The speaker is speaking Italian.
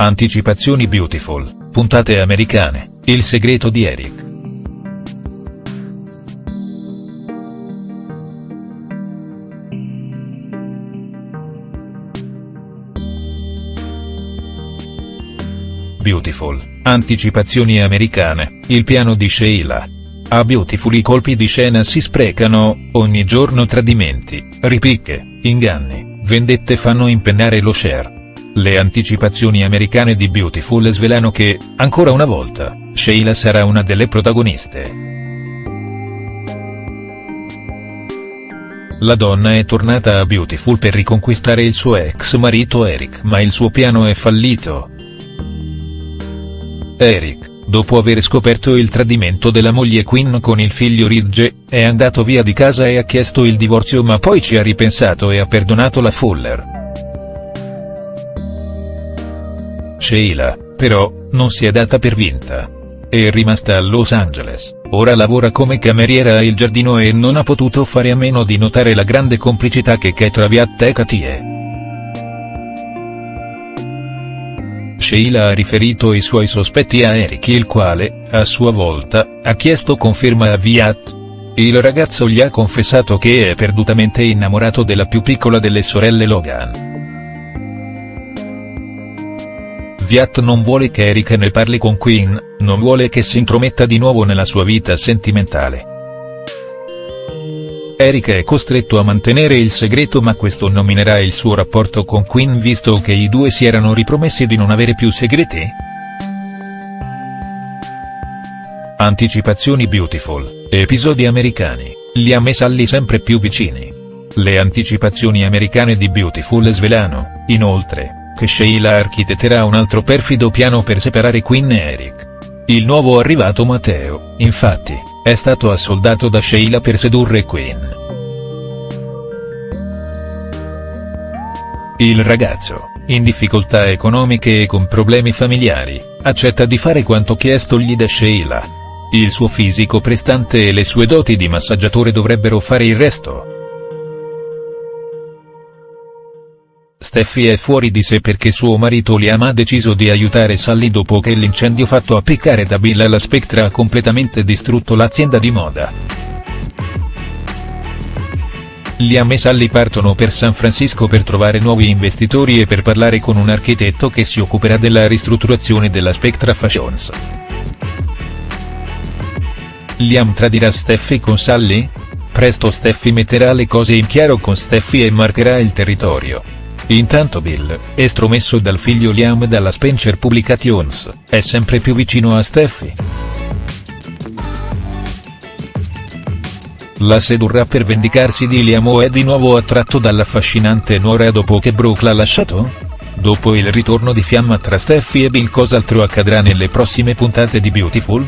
Anticipazioni Beautiful, puntate americane, il segreto di Eric. Beautiful, anticipazioni americane, il piano di Sheila. A Beautiful i colpi di scena si sprecano, ogni giorno tradimenti, ripicche, inganni, vendette fanno impennare lo share. Le anticipazioni americane di Beautiful svelano che, ancora una volta, Sheila sarà una delle protagoniste. La donna è tornata a Beautiful per riconquistare il suo ex marito Eric ma il suo piano è fallito. Eric, dopo aver scoperto il tradimento della moglie Quinn con il figlio Ridge, è andato via di casa e ha chiesto il divorzio ma poi ci ha ripensato e ha perdonato la Fuller. Sheila, però, non si è data per vinta. È rimasta a Los Angeles, ora lavora come cameriera a Il Giardino e non ha potuto fare a meno di notare la grande complicità che c'è tra Viat e Katie. Sheila ha riferito i suoi sospetti a Eric il quale, a sua volta, ha chiesto conferma a Viat. Il ragazzo gli ha confessato che è perdutamente innamorato della più piccola delle sorelle Logan. Viat non vuole che Eric ne parli con Quinn, non vuole che si intrometta di nuovo nella sua vita sentimentale. Eric è costretto a mantenere il segreto ma questo nominerà il suo rapporto con Quinn visto che i due si erano ripromessi di non avere più segreti?. Anticipazioni Beautiful, episodi americani, Liam e Sally sempre più vicini. Le anticipazioni americane di Beautiful svelano, inoltre, che Sheila architetterà un altro perfido piano per separare Quinn e Eric. Il nuovo arrivato Matteo, infatti, è stato assoldato da Sheila per sedurre Quinn. Il ragazzo, in difficoltà economiche e con problemi familiari, accetta di fare quanto chiestogli da Sheila. Il suo fisico prestante e le sue doti di massaggiatore dovrebbero fare il resto. Steffi è fuori di sé perché suo marito Liam ha deciso di aiutare Sally dopo che l'incendio fatto a peccare da Bill alla Spectra ha completamente distrutto l'azienda di moda. Liam e Sally partono per San Francisco per trovare nuovi investitori e per parlare con un architetto che si occuperà della ristrutturazione della Spectra Fashions. Liam tradirà Steffi con Sally? Presto Steffi metterà le cose in chiaro con Steffi e marcherà il territorio. Intanto Bill, estromesso dal figlio Liam dalla Spencer Publications, è sempre più vicino a Steffi. La sedurrà per vendicarsi di Liam o è di nuovo attratto dall'affascinante nuora dopo che Brooke l'ha lasciato? Dopo il ritorno di fiamma tra Steffi e Bill cos'altro accadrà nelle prossime puntate di Beautiful?.